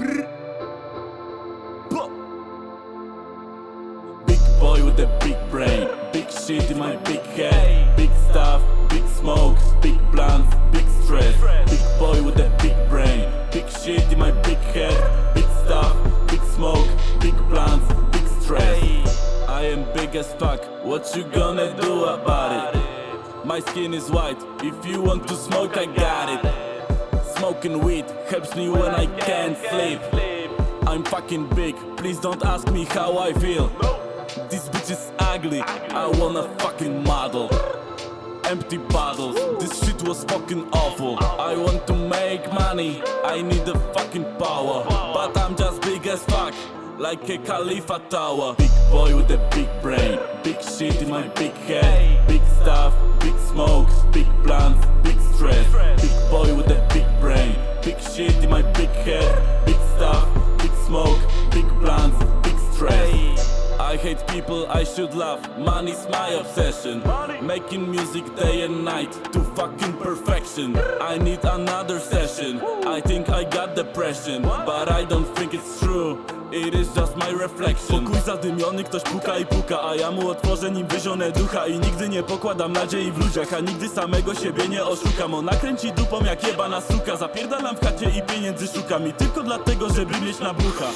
Big boy with a big brain, big shit in my big head, big stuff, big smoke, big blunts, big stress. Big boy with a big brain, big shit in my big head, big stuff, big smoke, big blunts, big stress. I am big as fuck, what you gonna do about it? My skin is white, if you want to smoke I got it. Smoking weed helps me when I can't sleep. I'm fucking big, please don't ask me how I feel. This bitch is ugly, I wanna fucking model Empty bottles, this shit was fucking awful. I want to make money, I need the fucking power. But I'm just big as fuck, like a Khalifa tower. Big boy with a big brain, big shit in my big head. Big stuff, hate people I should love, money's my obsession. Making music day and night to fucking perfection. I need another session, I think I got depression But I don't think it's true, it is just my reflection. Pokój zadymiony, ktoś puka i puka A ja mu otworzę nim wyzionę ducha. I nigdy nie pokładam nadziei w ludziach A nigdy samego siebie nie oszukam. Ona kręci dupą jak jebana suka. Zapierdalam w chacie i pieniędzy szukam. I tylko dlatego, żeby mieć na brucha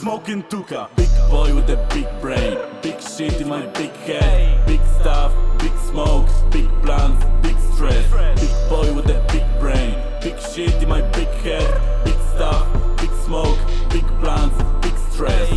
Smoking tuka boy with a big brain. Big shit in my big head. Big stuff, big smoke Big blunts, big stress. Big boy with a big brain. Big shit in my big head. Big stuff, big smoke Big blunts, big stress